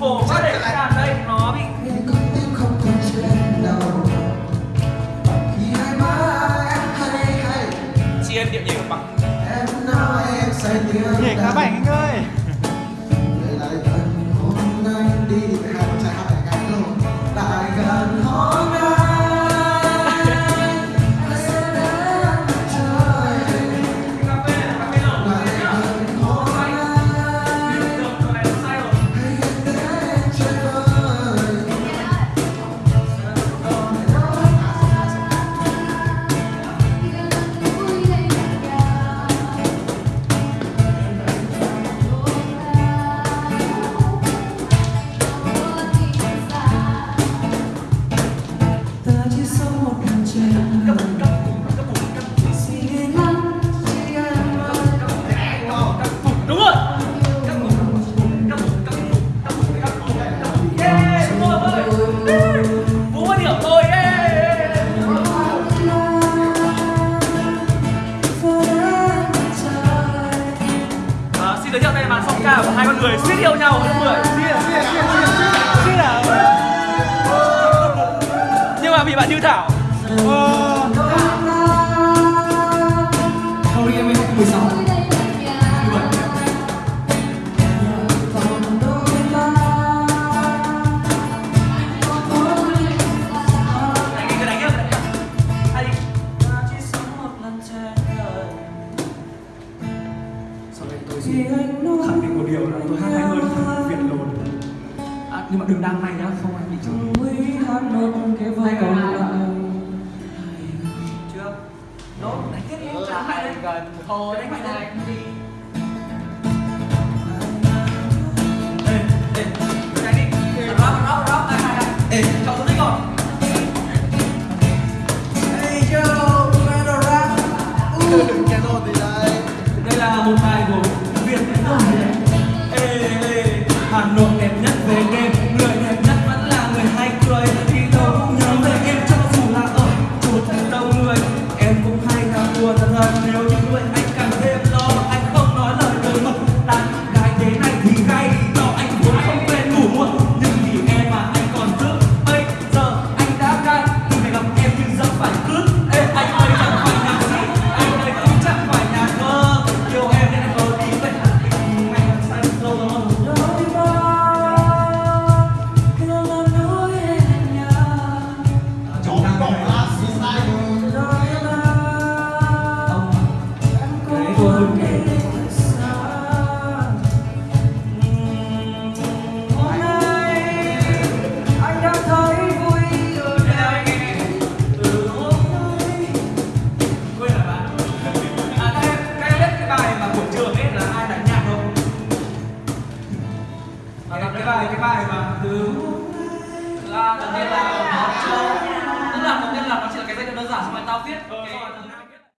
khổ quá để cảm thấy nó bị chị em điệu nhảy bằng nhảy khá bảnh anh ơi. màn song ca của hai con người suýt yêu nhau nữa mười. À? Nhưng mà vì bạn như thảo. Ờ. tôi chỉ khẳng định một điều là tôi hát hay hơn việt lồn. À, nhưng mà đừng đăng này nhá không anh bị chửi. Hay còn trước nốt đánh tiếp em ừ, lại gần thôi đánh lại. đi not know bài cái bài mà từ là đầu tiên là nó chưa tức là đầu tiên là nó chỉ là cái giai điệu đơn giản, xong rồi tao viết.